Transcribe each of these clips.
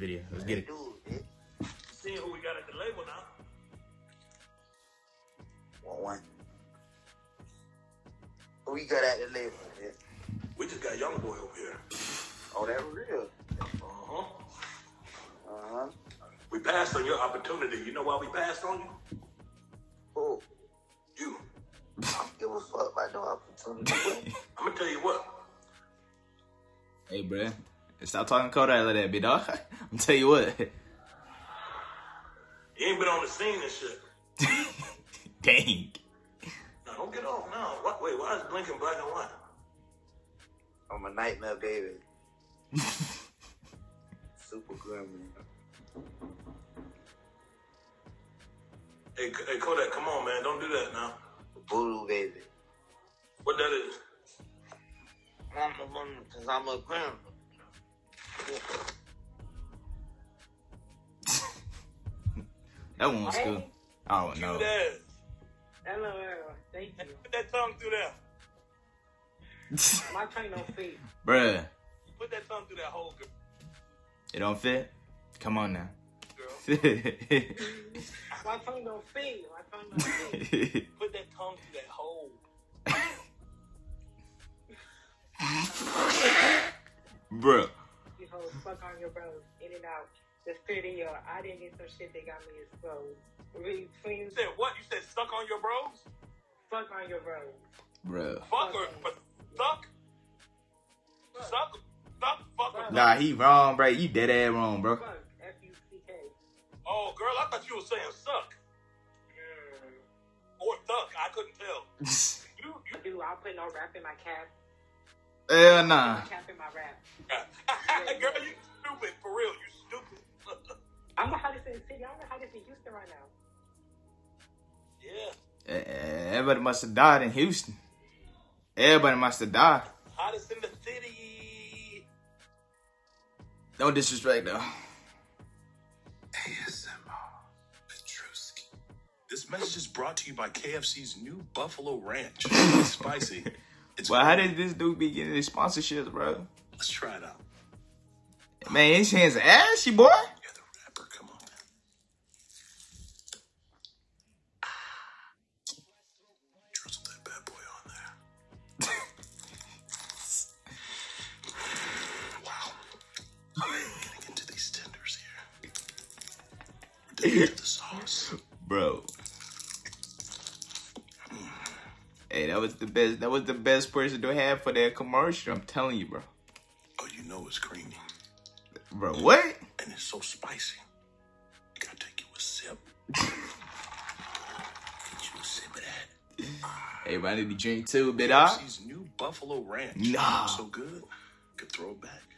video. Let's get it. Seeing who we got at the label now. One one. Who we got at the label, bitch? We just got young boy over here. Oh, that real. Uh-huh. Uh-huh. We passed on your opportunity. You know why we passed on you? Oh, You. I don't give a fuck about no opportunity. I'm gonna tell you what. Hey, bruh. Stop talking Kodak like that, big dog. I'm tell you what. You ain't been on the scene and shit. Dang. Now don't get off now. What, wait, why is blinking black and white? I'm a nightmare baby. Super gremlin. Hey, K- hey, Kodak, come on, man. Don't do that now. Voodoo baby. What that is? I'm a one because I'm a gremlin. That one was good. I don't know. Hello, thank you. Put that tongue through there. My tongue don't fit. bruh. Put that tongue through that hole, girl. It don't fit? Come on now. girl. My tongue don't fit. My tongue don't fit. Put that tongue through that hole. bruh. You fuck on your bros, in and out. The studio, I didn't get some shit that got me exposed. Really, You said what? You said stuck on your bros? fuck on your bros. Bruh. Fuck or but suck? Suck? Suck? Fuck or Nah, he wrong, bro. You dead ass wrong, bro. Fuck, F-U-C-K. Oh, girl, I thought you were saying suck. Mm. Or thuck. I couldn't tell. You, you, Dude, I'll put no rap in my cap. Hell nah. No cap in my rap. girl, you stupid. For real, you stupid. I'm the hottest in the city. I'm the hottest in Houston right now. yeah. Eh, Everybody must have died in Houston. Everybody must have died. Hottest in the city. No disrespect though. ASMR Petruski. This message is brought to you by KFC's new Buffalo Ranch. It's spicy. Well, how did this dude be getting these sponsorships, bro? Let's try it out. Man, his hands ashy, boy. You're the rapper. Come on, man. Drizzle that bad boy on there. wow. Getting into these tenders here. the best. That was the best person to have for that commercial. I'm telling you, bro. Oh, you know it's creamy. Bro, what? And it's so spicy. You gotta take you a sip. Get you a sip of that. I need to drink too, bit ah. KFC's new Buffalo Ranch. Nah. So good. Could throw it back.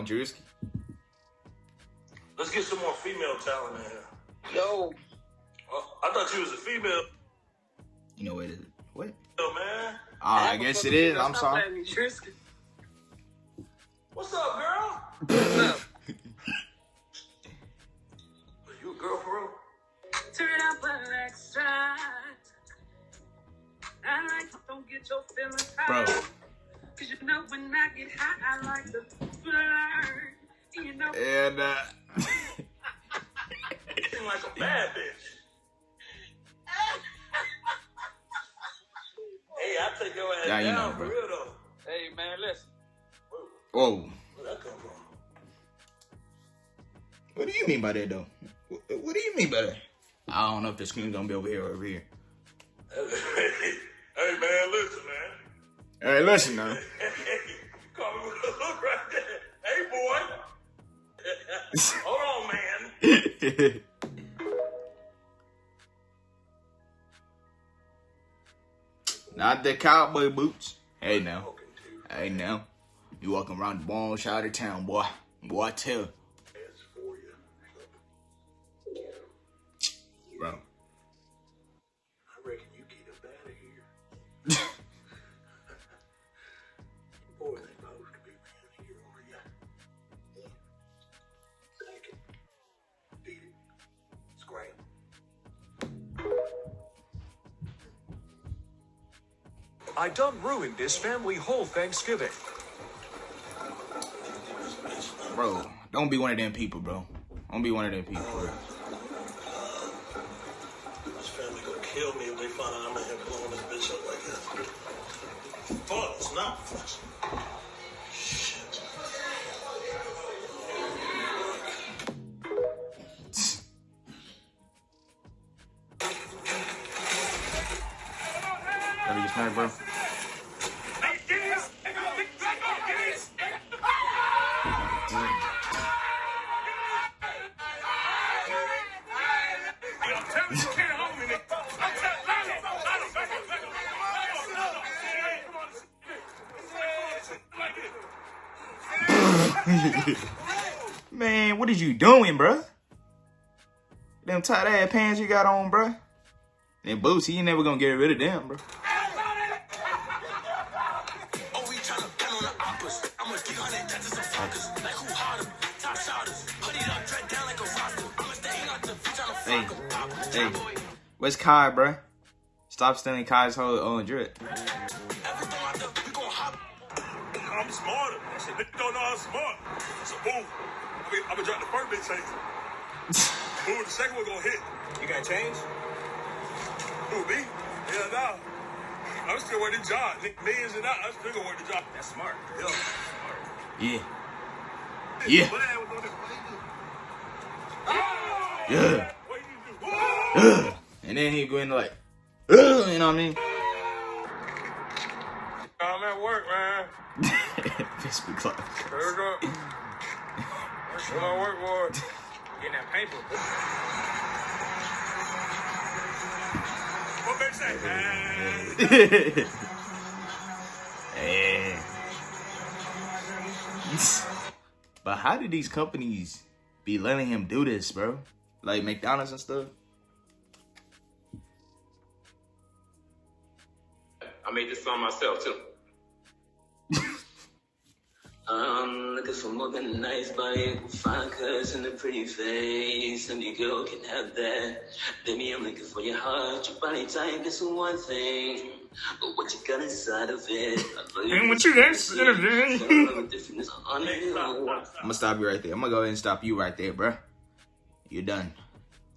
On, Druski. Let's get some more female talent in here. Yo, Oh, I thought you was a female, You know what it is? What? man. Oh, I guess it is. I'm sorry. What's up, girl? What's up? Are you a girl for real? Turn up an extra. I like don't get your feelings Bro. hurt. Cause you know when I get hot, I like to flirt. You know, And uh, You seem like a bad bitch. hey, I take your ass Yeah, you down know, for bro. real though. hey man, listen. whoa. Where'd that come from? What do you mean by that, though? What, what do you mean by that? I don't know if the screen's gonna be over here or over here. hey man, listen, man. Hey, listen now. Call me with a look right there. Hey boy. Hold on, man. Not the cowboy boots. Hey now. Hey now. You walking around the bone side of town, boy. Boy, I tell. ass for you. Bro. I done ruined this family whole Thanksgiving. Bro, don't be one of them people, bro. Don't be one of them people, bro. This family gonna kill me if they find out I'm in here blowing this bitch up like that. Fuck, it's not. Shit. What is you doing, bro? Them tight ass pants you got on, bro. Them boots, he ain't never gonna get rid of them, bro. Oh, we tryna pen on the oppas. I'm a 300 touches of focus. Like who harder? Top shotters. Hoodie up, dread down like a roster. I'ma stay out on Hey, the fuck 'em. hey, where's Kai, bro? Stop stealing Kai's whole own drip. Gonna drop the first big change. boom, the second one gonna hit. You got change? Who, me? Hell no. I'm still working the job. Nigga, millions and out, I'm still gonna work the job. That's smart. Yeah. Yeah. Yeah. What happened on this? Yeah. What you do? And then he go in like, you know what I mean? I'm at work, man. Fist be close. We go. That's what work for. Getting that paper. What they say? Man. Hey. but how did these companies be letting him do this, bro? Like McDonald's and stuff? I made this song myself too. I'm looking for more than a nice body, fine cuts and a pretty face. Any girl can have that. Baby, I'm looking for your heart, your body type is one thing. But what you got inside of it? I love And what you got inside of it? I'm gonna stop you right there. I'm gonna go ahead and stop you right there, bruh. You're done.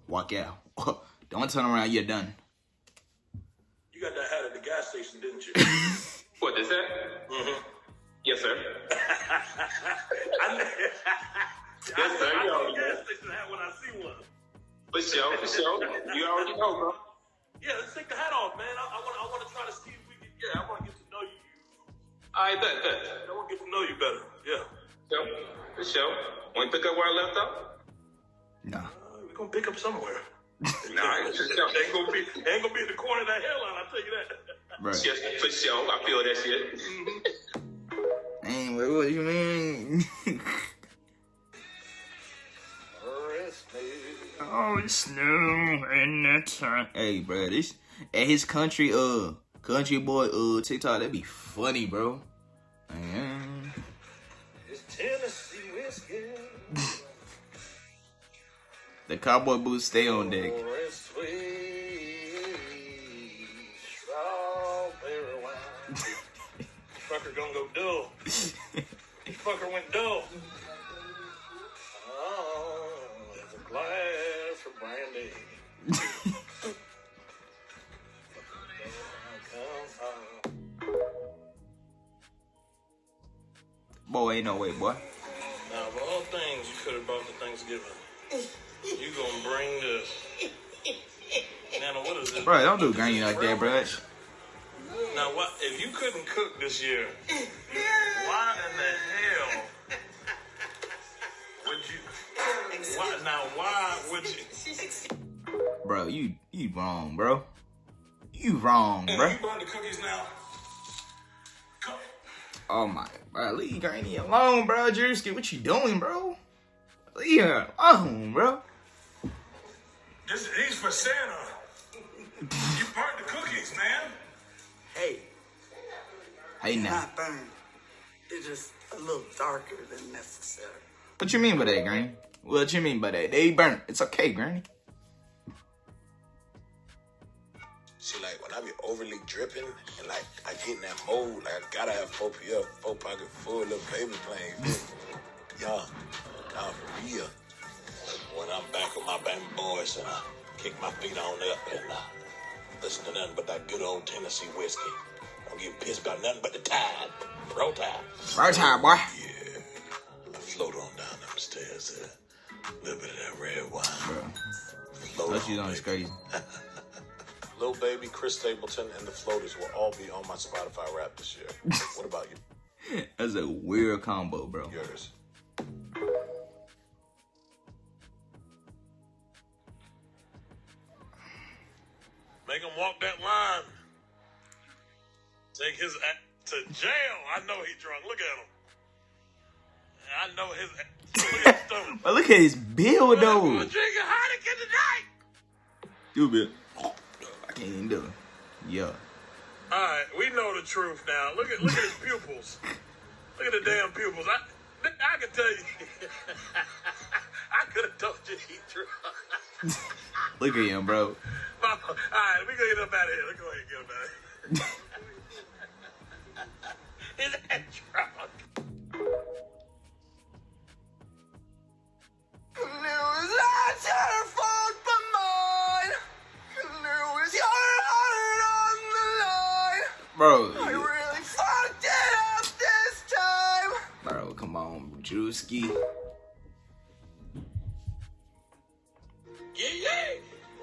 Walk out. Don't turn around. You're done. You got that hat at the gas station, didn't you? What is that? mm-hmm. Yes, sir. I, Yes, sir. I You know already gas know. station hat when I see one. For sure, for sure. You already know, bro. Yeah, let's take the hat off, man. I, I want I want to try to see if we can. Yeah, I want to get to know you. I bet, bet. I want to get to know you better. Yeah. Sure. For sure. Want to pick up where I left off? Nah. Uh, we're gonna pick up somewhere. Nah, for sure. ain't gonna be ain't gonna be at the corner of that hairline. I will tell you that. Right. Yes, for sure. I feel that shit. What, what you mean? oh, it's snow in the time. Hey, bro, this at his country, uh, country boy, uh, TikTok, that'd be funny, bro. Man. It's Tennessee whiskey. The cowboy boots stay on deck. Could have brought to Thanksgiving, you gonna bring this. Nana, what is this? Bro, don't do granny like that, bro. Now, what if you couldn't cook this year? Why in the hell would you? Why now? Why would you? Bro, you you wrong, bro. You wrong, bro. you brought the cookies now. Oh my, bro, leave Granny alone, bro. Druski, what you doing, bro? Leave her alone, bro. This these for Santa. You burnt the cookies, man. Hey, Hey now, not burned. It's just a little darker than necessary. what you mean by that, Granny? What you mean by that? They burnt. It's okay, Granny. See, like when I be overly dripping and like I get in that mode, like I gotta have four PF, four pocket full of paper planes. Y'all, nah, for real. When I'm back with my band boys and I kick my feet on up and uh, listen to nothing but that good old Tennessee whiskey. Don't get pissed about nothing but the tide. Roll tide. Right time, boy. Yeah. I float on down them stairs there. A little bit of that red wine. Bro. Float on, on crazy. Lil Baby, Chris Stapleton, and the Floaters will all be on my Spotify rap this year. what about you? That's a weird combo, bro. Yours. Make him walk that line. Take his ass to jail. I know he drunk. Look at him. I know his. Look at his stomach. But look at his build, though. We're drinking Heineken tonight. Stupid. I can't even do it. Yeah. All right, we know the truth now. Look at look at his pupils. Look at the damn pupils. I I can tell you. I could have told you he drunk. Look at him, bro. All right, we gonna get up out of here. Let's go ahead and get up out of here. His ass drunk. Bro. really fucked it up this time. Bro, come on, Druski. Yeah, yeah.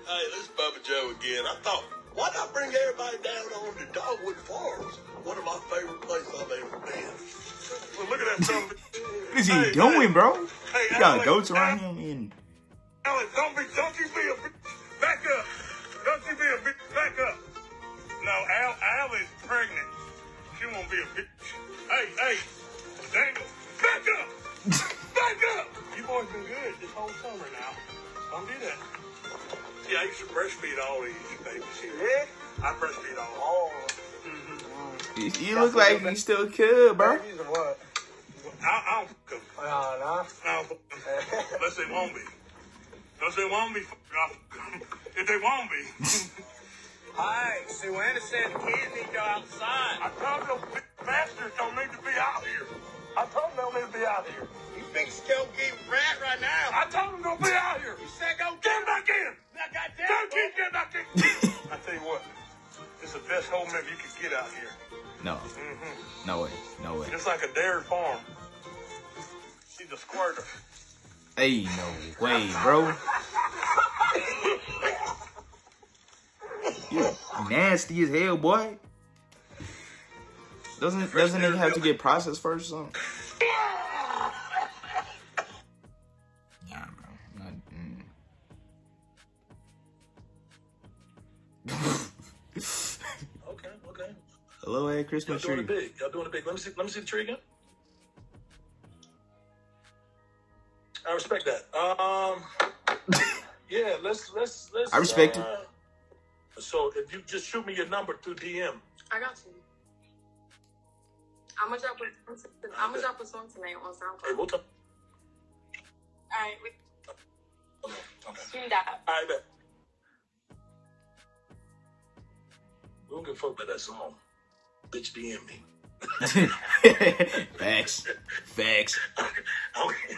Hey, this is Bubba Joe again. I thought, why not bring everybody down on to Dogwood Farms? One of my favorite places I've ever been. Well, look at that son What is he Hey, doing, bro? Hey, He got Alex, goats around him and Alex, don't be, don't you be a bitch. Back up. Don't you be a bitch. Back up. No, Al, Al is pregnant. She won't be a bitch. Hey, hey, Daniel, back up. back up. You boys been good this whole summer now. Don't do that. Yeah, I used to breastfeed all these babies here. Yeah? I breastfeed all. Oh. you, you look like you still could, bro. what? I, I don't fuck 'em. No, no. I don't. Unless they won't be. Unless they won't be, I'll fuck 'em. If they won't be. Hi, Sue Anna said the kids need to go outside. I told them big bastards don't need to be out here. I told them they don't need to be out here. You think go get rat right now? I told them don't be out here. You said go like a dairy farm. She's a squirter. Hey, no way, bro. You nasty as hell, boy. Doesn't doesn't it have to get processed first or something? Hello, hey, Y'all Christmas doing tree. it big. Y'all doing it big. Let me see. Let me see the tree again. I respect that. Um, yeah. Let's let's let's. I respect it. uh, So if you just shoot me your number through DM. I got you. I'm gonna drop a I'm gonna drop a song tonight on SoundCloud. Hey, we'll talk. All right, we Okay. do that. I bet. We don't give a fuck about that song. Bitch, DM me. Facts. Facts. Okay.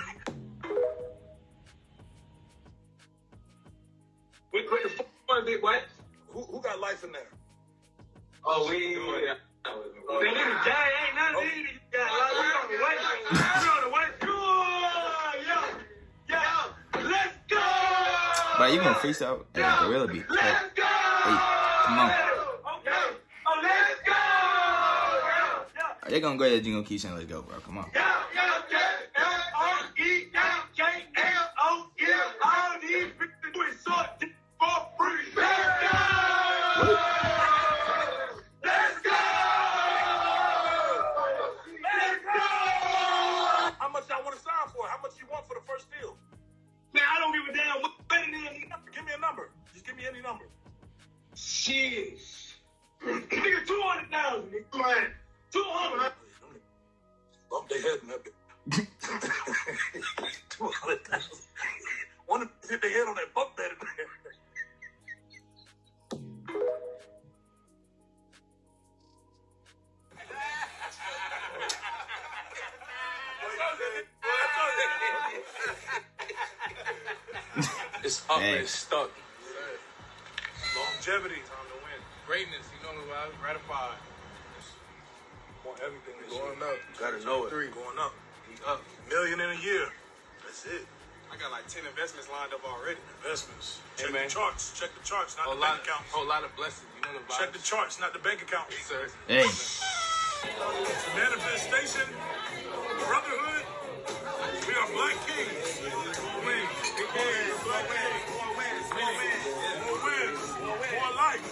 What, what the fuck, was it, what? Who, who got life in there? Oh, we. Yeah. Oh, man, this is gang. Ain't nothing in it. Yeah, like, we on the way. We on the way. Yo, yo, yo, let's go. But you gonna freestyle? Hey, Gorilla be. Hey, Let's go. hey, come on. Okay. Oh, let's go. Yo, yo. They're gonna go ahead and you gonna keep saying let's go, bro. Come on. How much I want to sign for? How much you want for the first deal? Man, I don't give a damn what it is. Give me a number. Just give me any number. Shit. Nigga, 200,000, nigga. Two hundred. Bump their head in that bitch. Two hundred thousand. One hit their head on that bump that It's up, and stuck. Longevity, time to win. Greatness, you know, gratified was gratified. Want everything this Going year. up. Gotta know it. Three. Going up. We up. Million in a year. That's it. I got like 10 investments lined up already. Investments. Hey, Check man. the charts. Check the charts, not Whole the lot, bank accounts. whole lot of blessings. You know the vibes. Check the charts, not the bank account. Yes, sir. Hey. Manifestation, brotherhood. We are black kings. More wins. Big wins. Black kings. More wins. More wins. More wins. More life.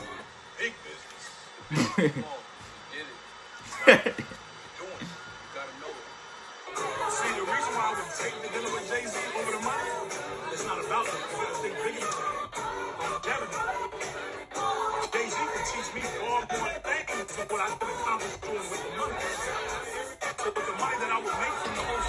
Big business. See, the reason why I the with Jay-Z over the money, it's not about Jay-Z can teach me things what I could accomplish doing with the money. So with the money that I would make from the whole